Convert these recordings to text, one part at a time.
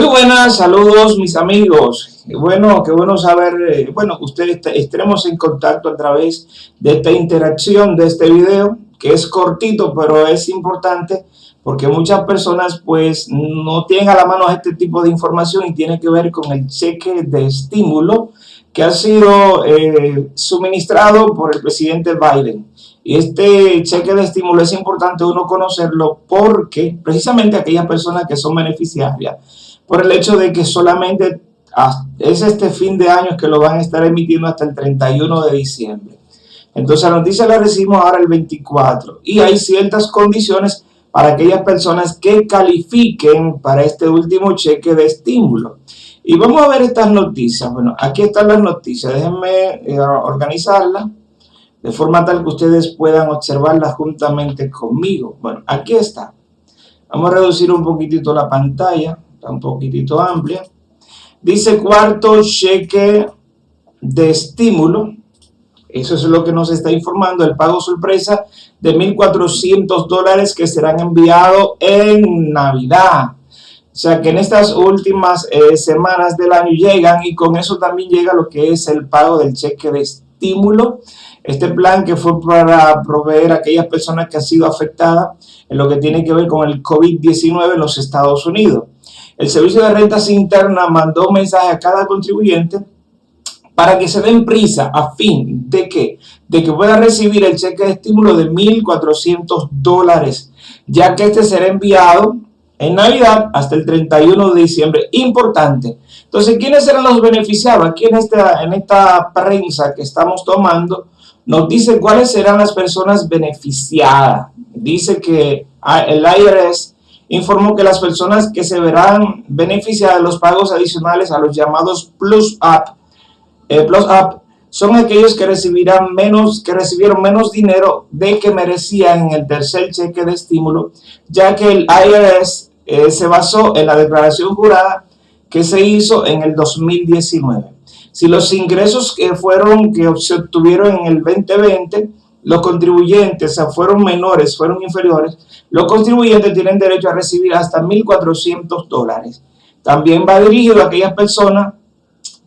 Muy buenas, saludos mis amigos. Bueno, qué bueno saber, eh, bueno, ustedes estaremos en contacto a través de esta interacción de este video, que es cortito, pero es importante porque muchas personas pues no tienen a la mano este tipo de información y tiene que ver con el cheque de estímulo que ha sido eh, suministrado por el presidente Biden. Y este cheque de estímulo es importante uno conocerlo porque precisamente aquellas personas que son beneficiarias, por el hecho de que solamente es este fin de año que lo van a estar emitiendo hasta el 31 de diciembre. Entonces la noticia la recibimos ahora el 24 y hay ciertas condiciones para aquellas personas que califiquen para este último cheque de estímulo. Y vamos a ver estas noticias. Bueno, aquí están las noticias. Déjenme eh, organizarlas de forma tal que ustedes puedan observarlas juntamente conmigo. Bueno, aquí está. Vamos a reducir un poquitito la pantalla, está un poquitito amplia. Dice cuarto cheque de estímulo. Eso es lo que nos está informando el pago sorpresa de 1.400 dólares que serán enviados en Navidad. O sea que en estas últimas eh, semanas del año llegan y con eso también llega lo que es el pago del cheque de estímulo. Este plan que fue para proveer a aquellas personas que han sido afectadas en lo que tiene que ver con el COVID-19 en los Estados Unidos. El Servicio de Rentas Internas mandó un mensaje a cada contribuyente para que se den prisa a fin de que, de que pueda recibir el cheque de estímulo de 1.400 dólares, ya que este será enviado en Navidad hasta el 31 de diciembre. Importante. Entonces, ¿quiénes serán los beneficiados? Aquí en esta, en esta prensa que estamos tomando, nos dice cuáles serán las personas beneficiadas. Dice que ah, el IRS informó que las personas que se verán beneficiadas de los pagos adicionales a los llamados Plus Up, eh, Plus Up son aquellos que recibirán menos, que recibieron menos dinero de que merecían en el tercer cheque de estímulo, ya que el IRS eh, se basó en la declaración jurada que se hizo en el 2019. Si los ingresos que fueron que se obtuvieron en el 2020, los contribuyentes fueron menores, fueron inferiores, los contribuyentes tienen derecho a recibir hasta 1.400 dólares. También va dirigido a aquellas personas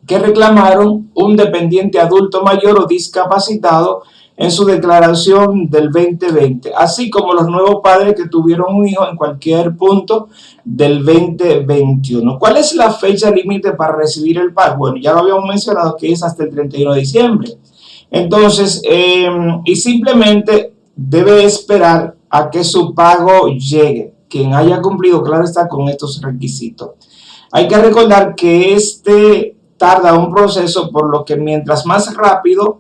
que reclamaron un dependiente adulto mayor o discapacitado en su declaración del 2020, así como los nuevos padres que tuvieron un hijo en cualquier punto del 2021. ¿Cuál es la fecha límite para recibir el pago? Bueno, ya lo habíamos mencionado que es hasta el 31 de diciembre. Entonces, em, y simplemente debe esperar a que su pago llegue. Quien haya cumplido, claro está, con estos requisitos. Hay que recordar que este tarda un proceso, por lo que mientras más rápido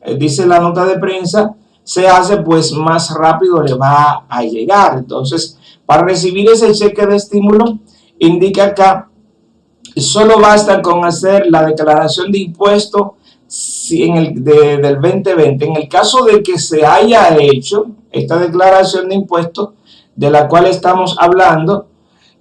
eh, dice la nota de prensa, se hace, pues más rápido le va a llegar. Entonces, para recibir ese cheque de estímulo, indica acá, solo basta con hacer la declaración de impuesto en el, del 2020. En el caso de que se haya hecho esta declaración de impuestos de la cual estamos hablando,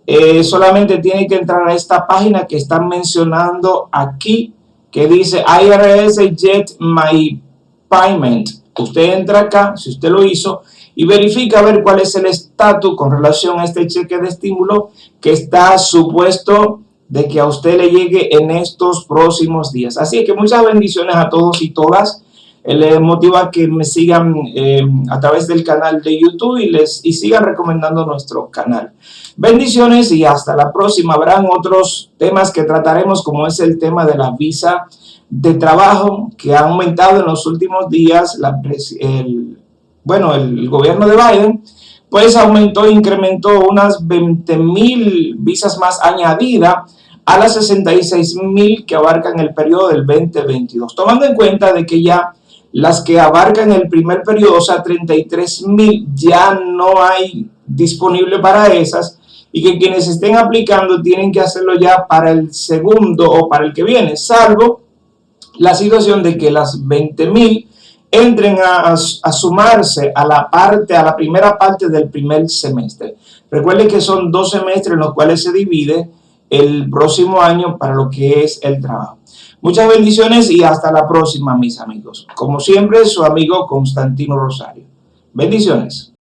eh, solamente tiene que entrar a esta página que están mencionando aquí, que dice IRS Jet My Payment. Usted entra acá, si usted lo hizo, y verifica a ver cuál es el estatus con relación a este cheque de estímulo que está supuesto de que a usted le llegue en estos próximos días. Así que muchas bendiciones a todos y todas. Les motiva que me sigan eh, a través del canal de YouTube y, les, y sigan recomendando nuestro canal. Bendiciones y hasta la próxima. Habrán otros temas que trataremos como es el tema de la visa de trabajo que ha aumentado en los últimos días, el, bueno, el, gobierno de Biden, pues aumentó, incrementó unas 20 mil visas más añadidas a las 66 mil que abarcan el periodo del 2022, tomando en cuenta de que ya las que abarcan el primer periodo, o sea, 33 mil, ya no hay disponible para esas, y que quienes estén aplicando tienen que hacerlo ya para el segundo o para el que viene, salvo la situación de que las 20.000 entren a, sumarse a la parte, a la primera parte del primer semestre. Recuerden que son dos semestres en los cuales se divide el próximo año para lo que es el trabajo. Muchas bendiciones y hasta la próxima, mis amigos. Como siempre, su amigo Constantino Rosario. Bendiciones.